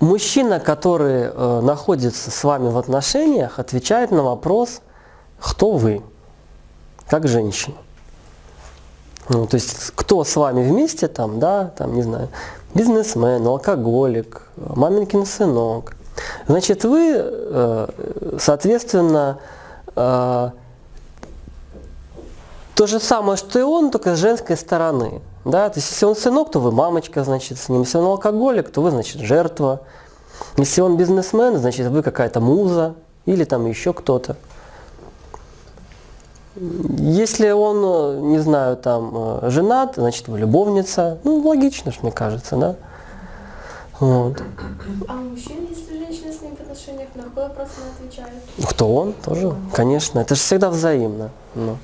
Мужчина, который э, находится с вами в отношениях, отвечает на вопрос, кто вы, как женщина. Ну, то есть, кто с вами вместе, там, да, там, не знаю, бизнесмен, алкоголик, маменькин сынок. Значит, вы, э, соответственно, э, то же самое, что и он, только с женской стороны. Да? То есть, если он сынок, то вы мамочка, значит, с ним. Если он алкоголик, то вы, значит, жертва. Если он бизнесмен, значит, вы какая-то муза или там еще кто-то. Если он, не знаю, там, женат, значит, вы любовница. Ну, логично, мне кажется, да? Вот. А мужчина, если женщина с ним в отношениях, на какой вопрос она отвечает? Кто он тоже, конечно. Это же всегда взаимно. Ну. Но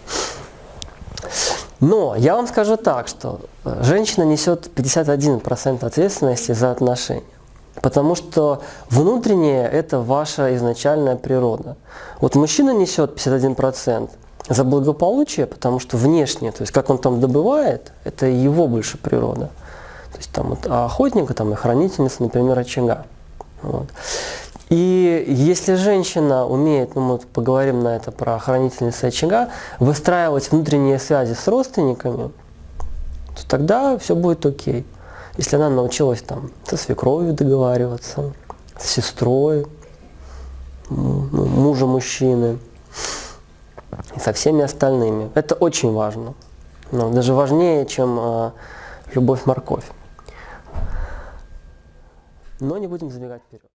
я вам скажу так, что э, женщина несет 51% ответственности за отношения. Потому что внутреннее – это ваша изначальная природа. Вот мужчина несет 51% за благополучие, потому что внешнее, то есть как он там добывает, это его больше природа. То есть там вот, а охотника там, и хранительница, например, очага. Вот. И если женщина умеет, ну мы поговорим на это про хранительницу очага, выстраивать внутренние связи с родственниками, то тогда все будет окей. Если она научилась там со свекровью договариваться, с сестрой, ну, мужа мужчины и со всеми остальными. Это очень важно. Но даже важнее, чем э, любовь-морковь. Но не будем забегать вперед.